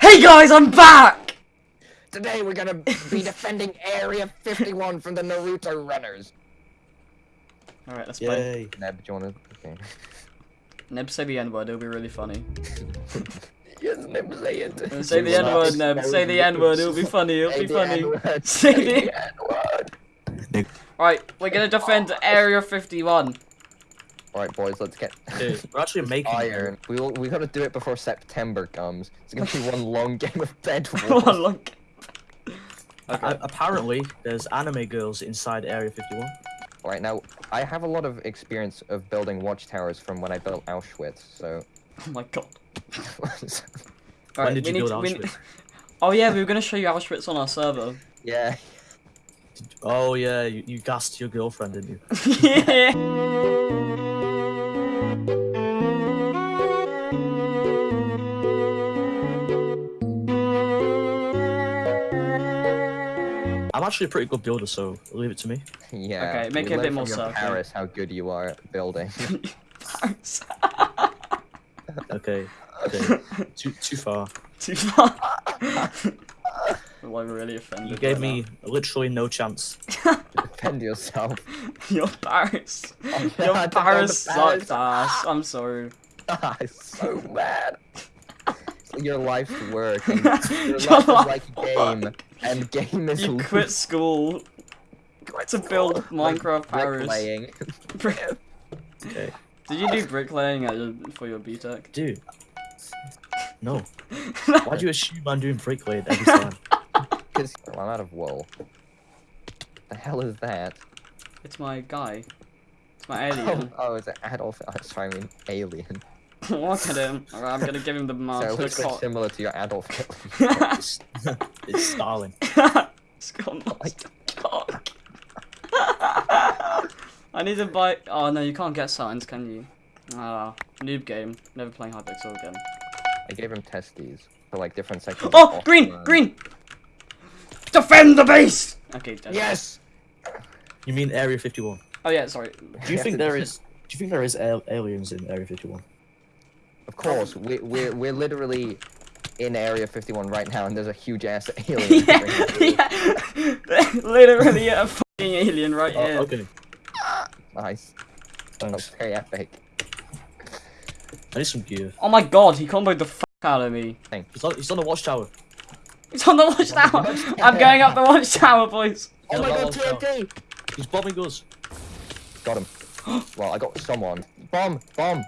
Hey guys, I'm back! Today we're gonna be defending Area 51 from the Naruto runners. Alright, let's play. Neb, do you wanna? Okay. Neb, say the N word, it'll be really funny. yes, Neb, say it. Say the N word, Neb. Say the N word, it'll be funny, it'll Say be funny. Say Say the- the N-word. Right, we're gonna defend Area 51. Alright, boys, let's get Dude, we're actually making iron. We will, we gotta do it before September comes. It's gonna be one long game of bed One wars. long- A- apparently, there's anime girls inside Area 51. Alright, now, I have a lot of experience of building watchtowers from when I built Auschwitz, so. Oh my god. When Alright, did you build to- Auschwitz? need- Oh yeah, we were gonna show you Auschwitz on our server. yeah. Oh yeah, you, you gassed your girlfriend, didn't you? yeah. I'm actually a pretty good builder, so leave it to me. Yeah. Okay, make it a bit more from your circular. Paris, how good you are at building. Okay, okay. too too far. Too far. Well, I'm really offended. You gave by me literally no chance. Defend yourself. that. Your Paris. yeah, oh, Your I Paris sucked ass. I'm sorry. Ah, I'm so mad. Your life's work. Your Your life is life like a game, and game is You l- quit school Quit to build like Minecraft Paris. bricklaying. Okay, Did you do bricklaying at your, for your BTEC? dude. No. Why'd you assume I'm doing bricklaying every time? Because well, I'm out of wool. The hell is that? It's my guy. It's my Oh, alien. oh, it's an Adolf. Oh, sorry, I mean alien. Look at him. Alright, I'm gonna give him the So master it looks like similar to your Adolf Hitler. It's, it's Stalin. it's got master cock. I need to buy. Oh no, you can't get signs, can you? Ah, noob game. Never playing Hypixel again. I gave him testes for like different sections. Oh, of green, Osman. green. Defend the base. Okay. dead. Yes. You mean Area 51? Oh yeah, sorry. Do you think there is? Do you think there is aliens in Area 51? Of course, we, we're we're literally in Area 51 right now, and there's a huge ass alien. yeah, yeah. Literally a fucking alien right Oh, here. okay. Nice. That was Thanks. very epic. I need some gear. Oh my god, he comboed the fuck out of me. He's on, he's on the watchtower. He's on the watchtower. I'm going up the watchtower, boys. Oh my god, that was TNT! He's bombing us. Got him. well, I got someone. Bomb! Bomb!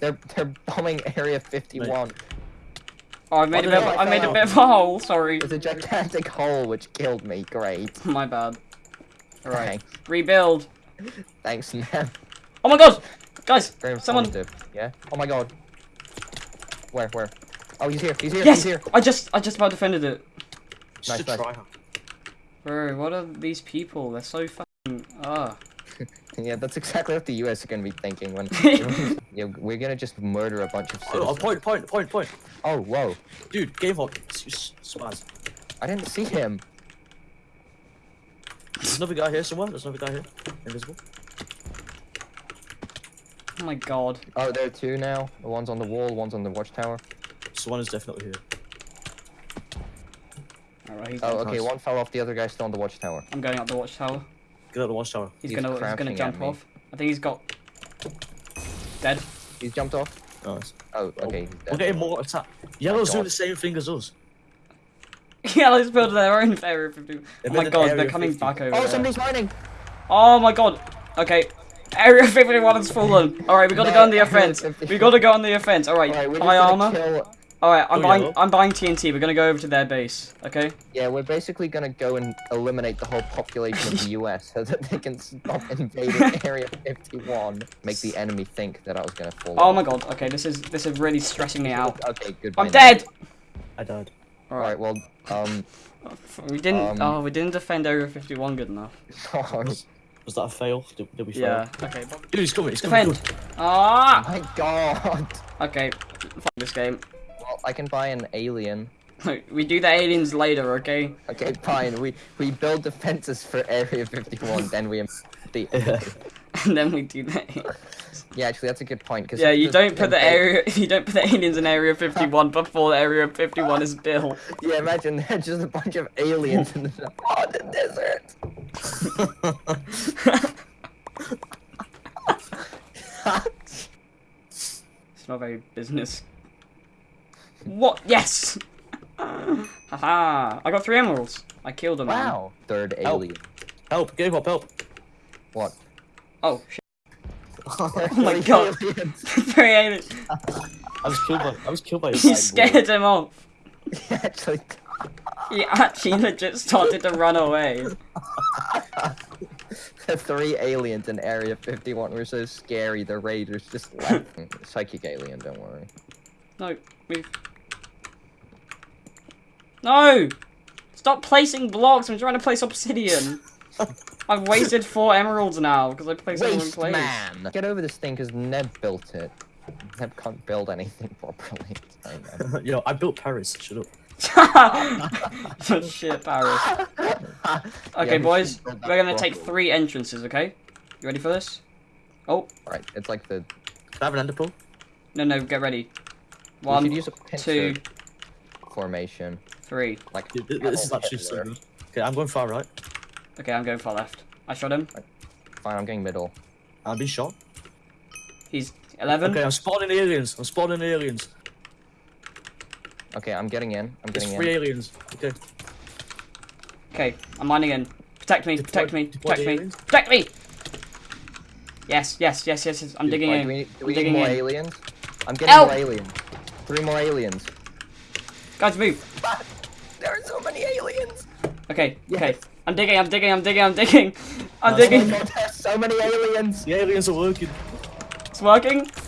They're they're bombing Area 51. Oh, I made a bit. Of, I I made a bit of a hole. Sorry. There's a gigantic hole which killed me. Great. My bad. Alright. Thanks. Rebuild. Thanks, man. Oh my god, guys. Very Someone- informative. Yeah? Oh my god. Where, where? Oh, he's here, he's here, Yes. he's here. I just, I just about defended it. Just Nice, a nice. Bro, what are these people? They're so fucking. Ah. Yeah, that's exactly what the US are gonna be thinking when. yeah, we're gonna just murder a bunch of Oh, oh citizens. oh, point, point, point, point. Oh, whoa. Dude, game hawk. s- s- Spaz. I didn't see him. There's another guy here somewhere. There's another guy here. Invisible. Oh my god. Oh, there are two now. The One's on the wall, one's on the watchtower. So one is definitely here. Alright, Oh, okay, Nice. one fell off, the other guy's still on the watchtower. I'm going up the watchtower. Get out the watchtower. He's, He's gonna, he's gonna jump off. I think he's got. Dead. He's jumped off? Nice. Oh, okay. he's We're getting more attack. Yellow's doing the same thing as us. Yellow's building their own area 50. Oh my god, they're coming 50. back over Oh, there. somebody's mining! Oh my god. Okay. Area 51 has fallen. Alright, we gotta No, go on the offense. 51. We gotta go on the offense. Alright, Alright, high armor. kill... Alright, I'm Oh, buying yellow. I'm buying TNT. We're gonna go over to their base. Okay? Yeah, we're basically gonna go and eliminate the whole population of the US so that they can stop invading Area 51. Make the enemy think that I was gonna fall Oh off. my god. Okay, this is this is really stressing me out. Okay, goodbye. I'm now. dead. I died. Alright, well, um... We didn't. Um, oh, we didn't defend Area 51 good enough. oh Was, was that a fail? Did, did we fail? Yeah. Okay. Dude, he's coming. He's coming. Defend. Ah. my god! Okay. Fuck this game. I can buy an alien. We do the aliens later. Okay. Okay, fine. We we build defenses for Area 51, then we the and then we do that. Yeah, actually, that's a good point. Cause Yeah, you don't put the area. You don't put the aliens in Area 51 before Area 51 is built. Yeah, imagine they're just a bunch of aliens in the Nevada desert. It's not very business. What? Yes. Haha! I got three emeralds. I killed a man. wow. Third alien. Help! Give up! Help! What? Oh shit! oh my God. three aliens. I was killed by. I was killed by. a He cyborg. scared him off. He actually, He actually legit started to run away. the three aliens in Area 51 were so scary, the raiders just left. Psychic alien, don't worry. No, move. No! Stop placing blocks. I'm trying to place obsidian. I've wasted four emeralds now because I placed them in Waste place. man! Get over this thing because Neb built it. Neb can't build anything properly. Sorry, Yo, I built Paris. Shut up. shit, Paris. Okay, we boys, should build that we're gonna take three entrances. Okay, you ready for this? Oh Right, it's like the. Can I have an ender pearl? no, no, get ready. One, use a two, formation. Three. Like, Dude, thi- This is actually so good. Okay, I'm going far right. Okay, I'm going far left. I shot him. Fine, I'm going middle. I'm being shot. He's eleven. Okay, I'm spawning aliens. I'm spawning aliens. Okay, I'm getting in. I'm There's getting three in. aliens. Okay. Okay, I'm mining in. Protect me, Deploy- protect me, protect me, aliens? protect me! Yes, yes, yes, yes, yes. I'm digging Right, in. do we, do I'm need digging more in. aliens? I'm getting Help! more aliens. Three more aliens. Guys, move. There are so many aliens. Okay, okay. I'm digging, I'm digging, I'm digging, I'm digging. I'm Nice. Oh digging. god, there's so many aliens. The aliens are working. It's working.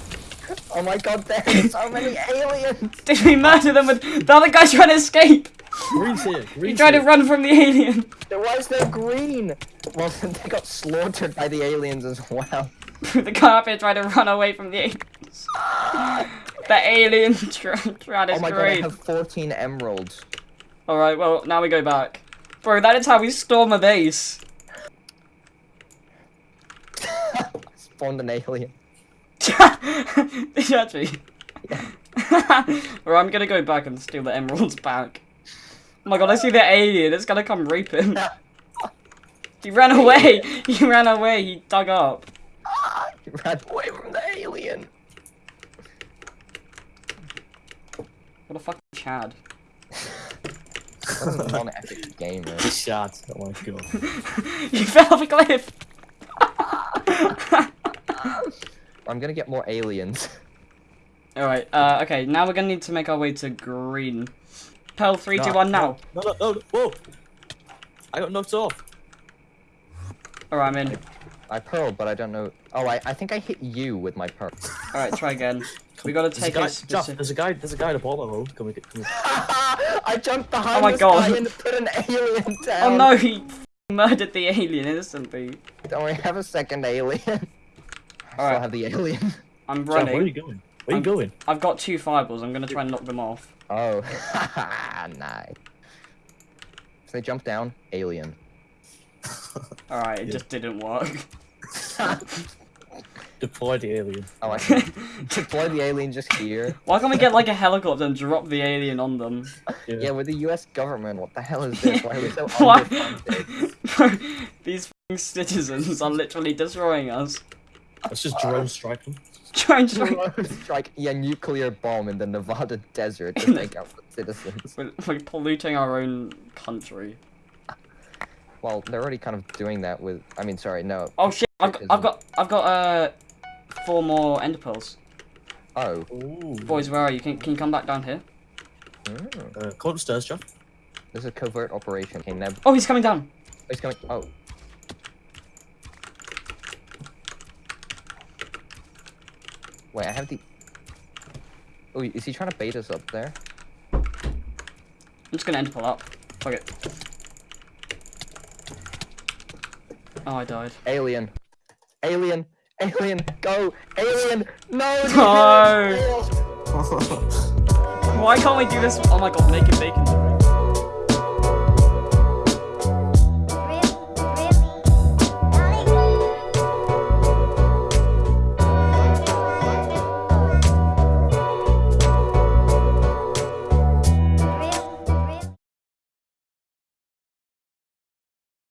Oh my god, there's so many aliens. Did we murder them with the other guy's trying to escape? Green's here. He Green's tried to run from the alien. Why is there green? Well, they got slaughtered by the aliens as well. the guy up here tried to run away from the aliens. the alien tried to Oh my god, I scream. have 14 emeralds. Alright, well, now we go back. Bro, that is how we storm a base. Spawned an alien. Did you actually? or I'm gonna go back and steal the emeralds back. Oh my god, I see the alien. It's gonna come rape him. He ran away. He ran away. He dug up. He ran away from the alien. What a fucking Chad. What a non-epic game, man. Shot. Oh my god. you fell off a cliff. I'm gonna get more aliens. Alright, uh, okay, now we're gonna need to make our way to green. Pearl, three, two, No, one, now. No, no, no, no. Whoa. I got knocked off. Alright, I'm in. I pearl, but I don't know. Oh, I, I think I hit you with my pearl. Alright, try again. We gotta There's a take guy, a Jeff, there's a guy, there's a guy at the bottom of the road. Come and get, come here. I jumped behind Oh my this God. guy and put an alien down. Oh no, he murdered the alien instantly. Don't we have a second alien. I still Alright. have the alien. I'm Jeff, where are you going? Where are I'm- you going? I've got two fireballs. I'm gonna try and knock them off. Oh, nice. So they jump down, alien. Alright, it Yeah. just didn't work. Deploy the alien. Oh, I can deploy the alien just here. Why can't we get like a helicopter and drop the alien on them? Yeah, with the U.S. government, what the hell is this? Why are we so Why? underfunded? These f***ing citizens are literally destroying us. Let's just drone strike them. Try and strike. Drone strike, yeah, nuclear bomb in the Nevada desert to take out the citizens. We're, we're polluting our own country. Well, they're already kind of doing that with. I mean, sorry, no. Oh shit! I've got, I've got, I've got uh, four more ender pearls. Oh. Ooh. Boys, where are you? Can, can you come back down here? Mm. Uh, come upstairs, Jeff. This is a covert operation. Okay, Neb. Oh, he's coming down. He's coming. Oh. Wait, I have the. Oh, is he trying to bait us up there? I'm just gonna ender pearl up. Fuck it. Oh, I died. Alien. Alien. Alien. Go. Alien. No. No. Why can't we do this? Oh my god, make it bacon.